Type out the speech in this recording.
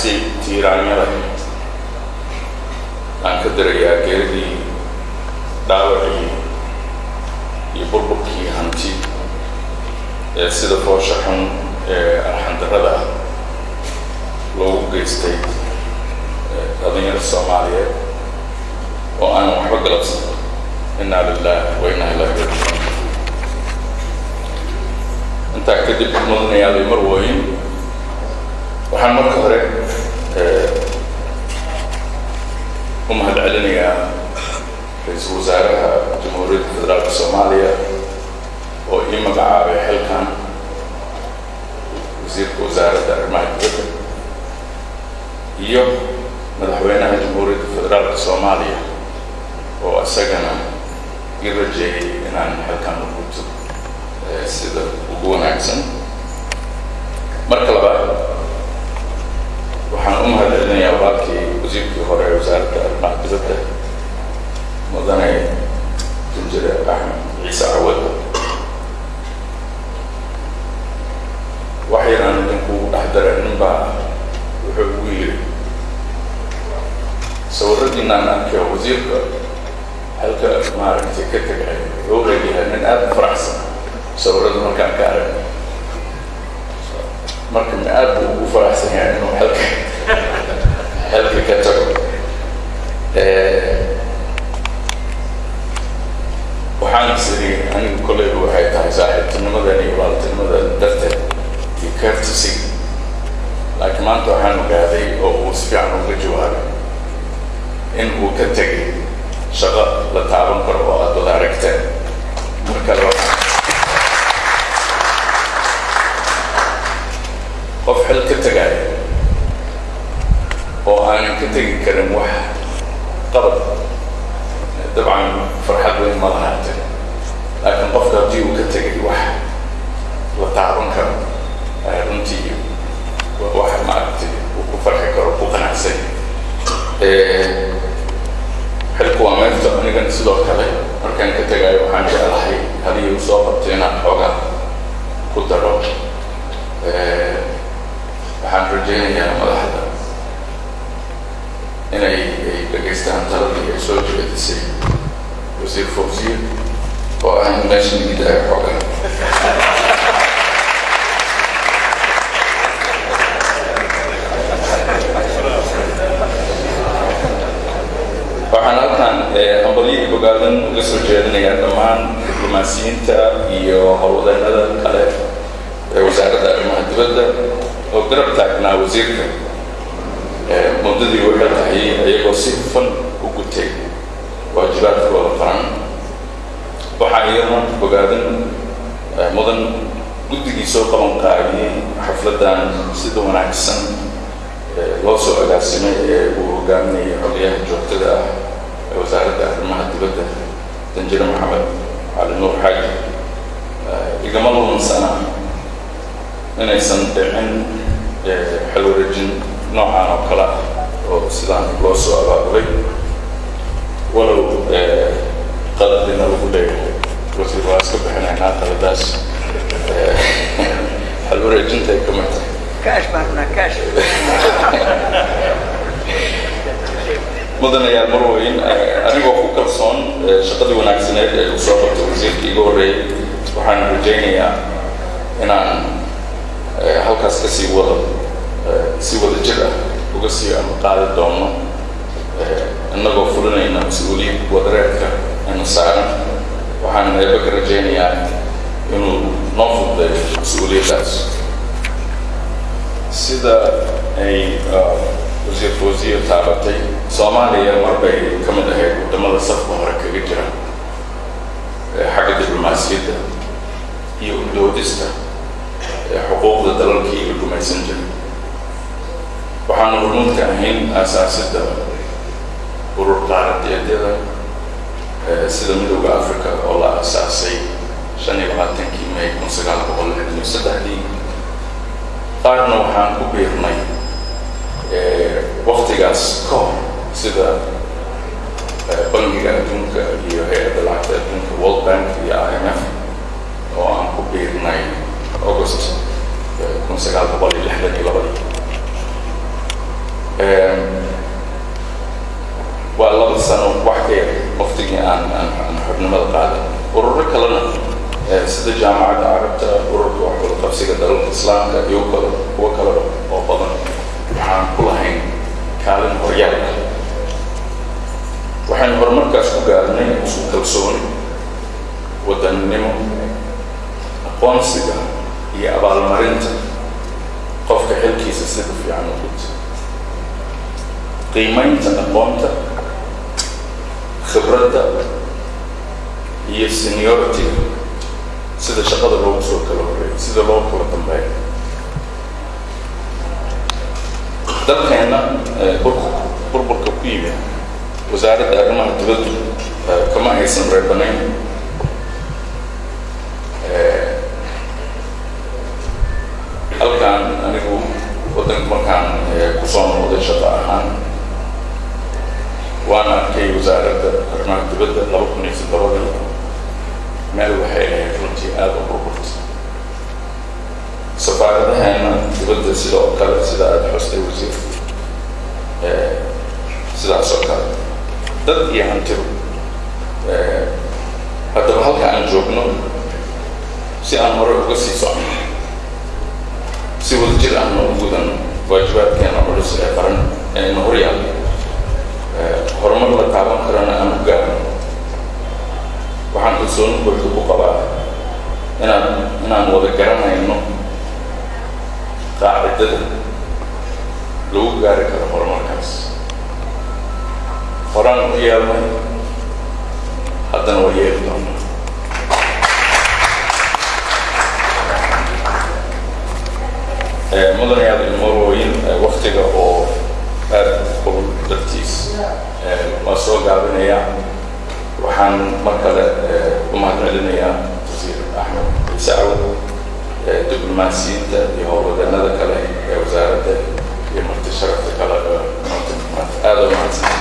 tacsi tiiraanyada aan ka darayaa geeridii dhaawacii iyo burburkii hanti ee sida foosha xun ee arxandarrada ah loogu geystay dhalinyarada soomaaliyeed oo aanan waxba galabsan inaa lilah wa inaa ilahi rajicuun intaa kadib mudanayaabay mar wooyin waxaan marka hore u mahad celinayaa ra'iisul wasaaraha jamhuuriyadda federaalka soomaaliya oo ii magacaabay xilkan wasiirka wasaaradda arrimaha dibadda iyo madaxweynaha jamhuuriyadda federaalka soomaaliya oo isagana ii rajeeyay inaan xilkan u gudto sida ugu wanaagsan. Marka labaad waxaan u mahad celinayaa walaalkii wasiirkii hore ee wasaaradda dibadda mudane junjire axmed ciise cawad wax yaraan idinku dhex dara nin baa wuxuu ugu yidhi sawiradiinaan arkay wasiirka halka maaragtay ka tegay wuxuu leeyahay nin aada u faraxsan. Sawirada markaan ka aragay marka ma aad buu ugu faraxsan yahay inuu halka halka ka tago. Waxaan isiri anigu kolleyba waxay tahay saaxiibtinimadan iyo waaltinimada darteed iyo courtesy. Laakiin maanta waxaan ogaaday oo uu si fiican uga jawaabay in uu ka tegay shaqo la taaban karo oo aad wada aragteen. Marka laba qof xil ka tegaya oo aanan ka tegi karin wax qabad dabcan farxad weyn ma lahaate laakiin qofka haddii uu ka tegay wax la taaban karo runtii wax maaragtay uu ku farxi karo ku qanacsan. Xilku waa meerta anigan sidoo kale markaan ka tegayo waxaan jeclahay haddii uu soo qabtay inaan xoogaa ku daro waxaan rajaynayaa madaxda. Inay ay dhegaystaan taladii ay soo jeedisay. Wasiir fawsiir oo ah in meesha nigidaayo xoogaa waxaan halkan hambalyo bogaadan uga soo jeedinayaa dhammaan diblomaasiyiinta iyo howlwadeennada kale ee wasaaradda arrimaha dibadda oo garab taagnaa wasiirka muddadii waxay tahay iyagoo si hufan u gutay waajibaadkooda qaran waxaa iyadana bogaadan mudan guddigii soo qaban qaabiyey xafladdan sida wanaagsan. Loo soo agaasimay ee uu hogaaminayay xogyaha joogtada ah ee wasaaradda arrimaha dibadda danjire maxamed cali xaaji. Igama lumansana inaysan dhicin alwareejin noocaan oo kale ah oo sidaan loo soo abaabulay. Walow eh, qaladina ugu leeyahay wasiir waa iska bixinaynaa qaladaas eh, alwareejinta ay ka mid tahay. Mudanayaal marweyn eh, anigoo ku kalsoon shaqadii wanaagsaneed ee uu soo qabtay wasiirka iga horreeyay waxaan rajaynayaa inaan halkaas ka sii wado si wada jir ah uga sii ama qaadi doono innagoo fulinayna mas'uuliyad wadareedka ina saaran waxaan eeba ka rajaynayaa inuu noo fududeeyo mas'uuliyaddaas sida ay wasiir fawsiya taabatay soomaaliya marbay ka hormuudka ahayn aasaasidda urur qaaradeedyada sida midowda africa oo la aasaasay shan iyo labaatankii may kun sagaal boqol lixdan iyo saddexdii qaarna waxaan ku biirnay waktigaas ka hor sida waa laba sano wax ka yar waftigii aan aan xubnimada qaaday. Ururo kalena eh, sida jaamacadda carabta ururka wax wada qabsiga dalalka islaamka iyo kale kuwo kaleba oo badan waxaan ku lahayn kaalin horyaal ah. Waxaynu horumarkaas ku gaarnay isku kalsooni wadannimo aqoonsiga iyo abaalmarinta qofka xilkiisa sida fiican u guta qiimaynta aqoonta khibradda iyo seniority sida shaqada loogu soo kala horeeyo sida loo kala dambeeyo dalkeenna burburka ku yimid wasaaradda arrimaha dibaddu kama aysan reebanayn halkaan anigu waddanka markaan ku soo noqday shaqo ahaan waan arkay wasaaradda arrimaha dibadda laba kun iyo toddobadii meel waxay ahayd runtii aada u burburta safaaradaheena dibadda sidoo kale sida aada xustay wasiir sidaas oo kale dad iyo hantidu haddaba halka aan joogno si aan hore uga sii socono si wadajir ahna u gudan waajibaadkeena culus ee qaran ee horyaal horumar la taaban karana aan u gaarno waxaan kalsooni buuxda ku qabaa inaan inaan wada garanayno qaacidada lagu gaari karo horumarkaas. Horaan u yeelnay waxaan mar kale eh, u mahadcelinayaa wasiir axmed ciise eh, cawad diblomaasiyiinta iyo howlwadeenada kale ee wasaaradda iyo marti sharafta kale aada u mahadsan